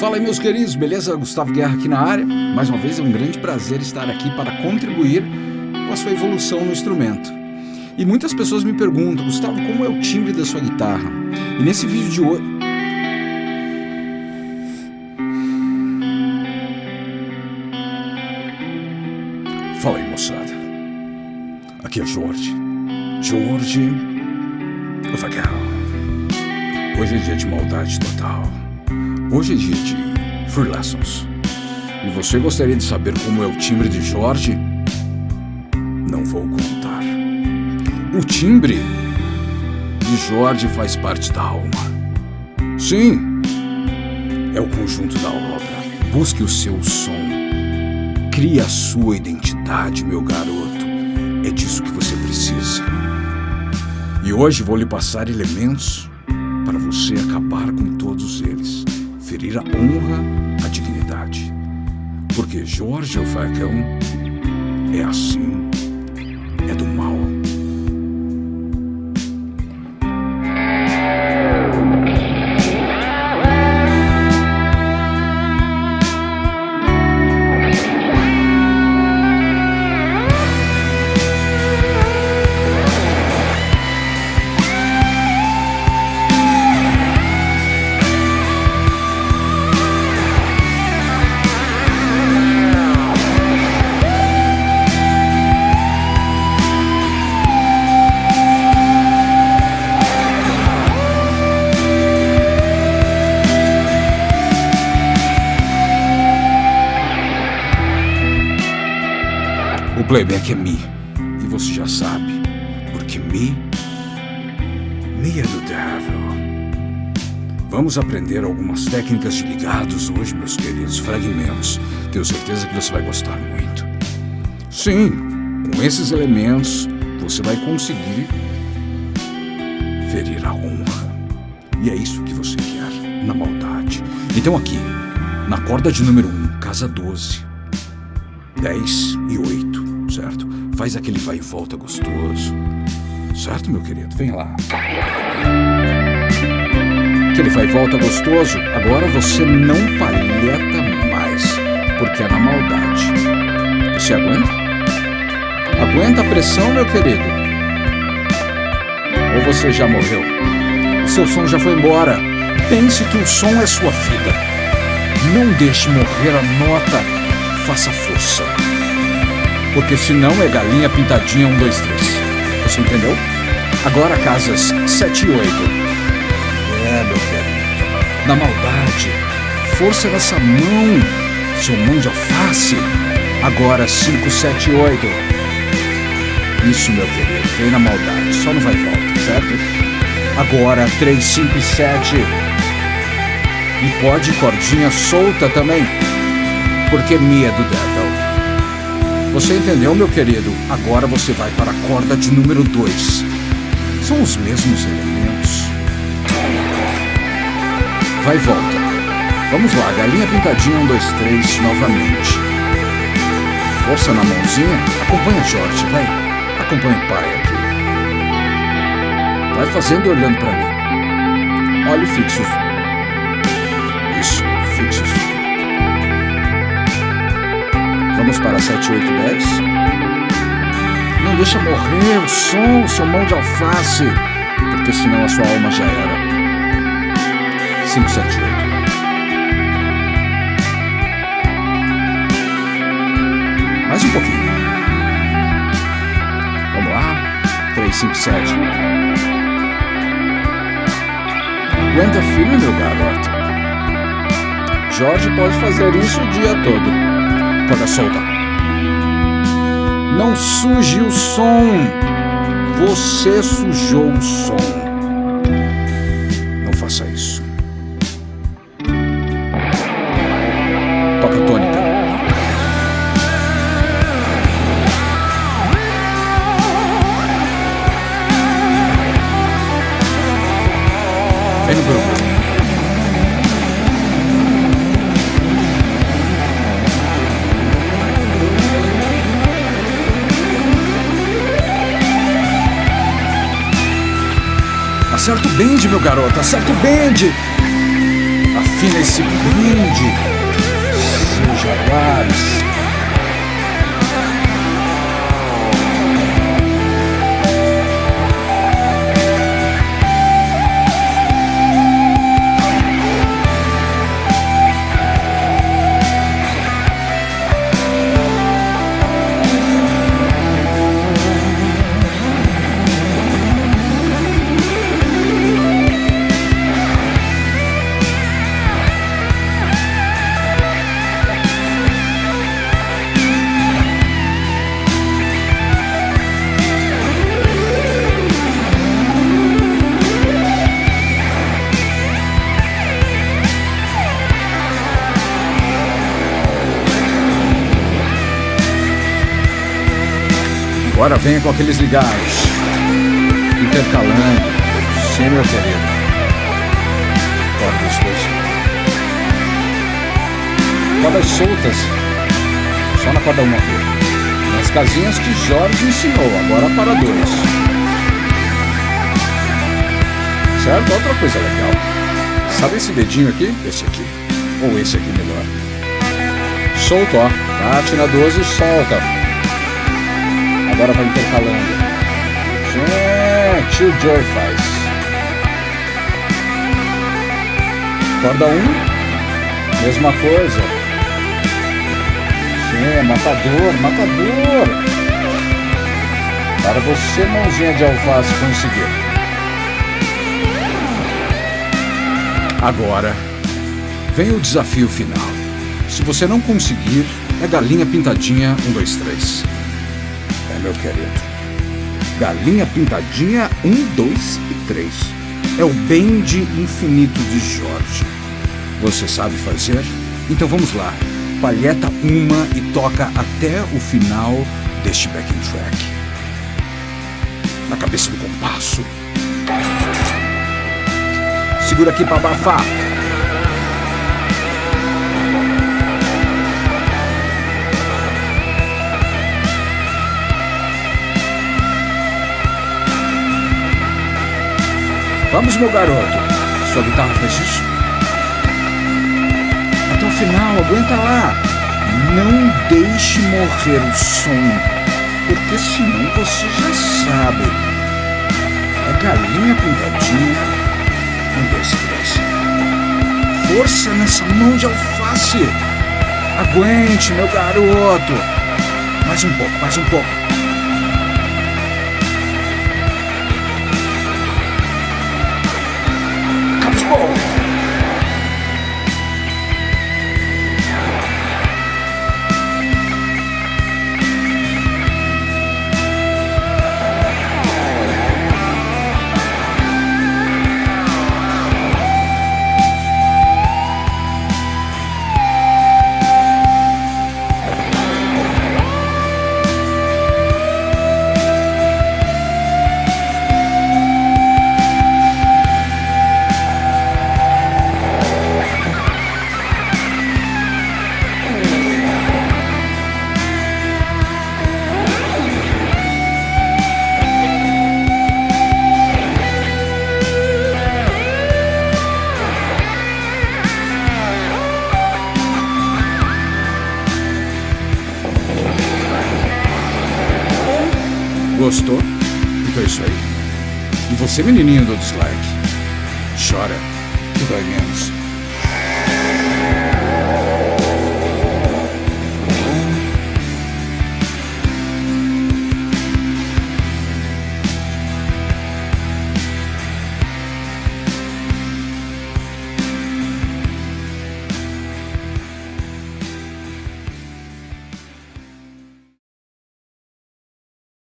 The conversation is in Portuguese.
Fala aí, meus queridos, beleza? Gustavo Guerra aqui na área. Mais uma vez é um grande prazer estar aqui para contribuir com a sua evolução no instrumento. E muitas pessoas me perguntam, Gustavo, como é o timbre da sua guitarra? E nesse vídeo de hoje. Fala aí, moçada. Aqui é Jorge. Jorge Vagal. Hoje é dia de maldade total. Hoje é dia de Free Lessons. E você gostaria de saber como é o timbre de Jorge? Não vou contar. O timbre de Jorge faz parte da alma. Sim, é o conjunto da obra. Busque o seu som. Crie a sua identidade, meu garoto. É disso que você precisa. E hoje vou lhe passar elementos para você acabar com todos eles, ferir a honra, a dignidade. Porque Jorge o é assim, playback é Mi. E você já sabe. Porque Mi. Mi é do devil. Vamos aprender algumas técnicas de ligados hoje, meus queridos fragmentos. Tenho certeza que você vai gostar muito. Sim, com esses elementos você vai conseguir ferir a honra. E é isso que você quer, na maldade. Então aqui, na corda de número 1, casa 12, 10 e 8, certo? Faz aquele vai e volta gostoso. Certo, meu querido? Vem lá. Aquele vai e volta gostoso. Agora você não palheta mais, porque é na maldade. Você aguenta? Aguenta a pressão, meu querido? Ou você já morreu? O seu som já foi embora. Pense que o som é sua vida. Não deixe morrer a nota. Faça força. Porque senão é galinha pintadinha 1, 2, 3. Você entendeu? Agora casas 7 e 8. É, meu querido. Na maldade. Força nessa mão. Seu mão de alface. Agora 5, 7 e 8. Isso, meu querido. Vem na maldade. Só não vai volta, certo? Agora 3, 5 e 7. E pode cordinha solta também. Porque Mi é do Devil. Você entendeu, meu querido? Agora você vai para a corda de número 2. São os mesmos elementos. Vai e volta. Vamos lá, galinha pintadinha, um, dois, três, novamente. Força na mãozinha. Acompanha Jorge, vai. Acompanha o pai aqui. Vai fazendo e olhando para mim. Olhe fixo. Isso, fixos. Vamos para 7, 8, 10. Não deixa morrer o som, seu mão de alface, porque senão a sua alma já era. 5, 7, 8. Mais um pouquinho. Vamos lá. 3, 5, 7. Aguenta firme, meu garoto. Jorge pode fazer isso o dia todo corda solta. Não suje o som. Você sujou o som. Não faça isso. Toca tônica. Vem no grupo. Acerta o bend, meu garoto, acerta o bend. Afina esse brinde, seus jaguares. Agora venha com aqueles ligados. Intercalando. Sim, meu querido. Cordas dois. Cordas soltas. Só na corda uma aqui. Nas casinhas que Jorge ensinou. Agora para dois. Certo? Outra coisa legal. Sabe esse dedinho aqui? Esse aqui. Ou esse aqui melhor. Solto, ó. Bate na 12 e solta. Agora vai intercalando. Gente, o Joy faz. Corda 1, um, mesma coisa. Sim, matador, matador. Para você, mãozinha de alface, conseguir. Agora, vem o desafio final. Se você não conseguir, é galinha pintadinha 1, 2, 3 meu querido. Galinha Pintadinha 1, 2 e 3. É o bend infinito de Jorge. Você sabe fazer? Então vamos lá. Palheta uma e toca até o final deste backing track. Na cabeça do compasso. Segura aqui para abafar. Vamos, meu garoto. Sua guitarra faz isso? Até o final, aguenta lá. Não deixe morrer o som, porque senão você já sabe. É galinha pintadinha. Um, dois, três. Força nessa mão de alface. Aguente, meu garoto. Mais um pouco, mais um pouco. Gostou? Então é isso aí. E você, menininho do dislike, chora que dói menos.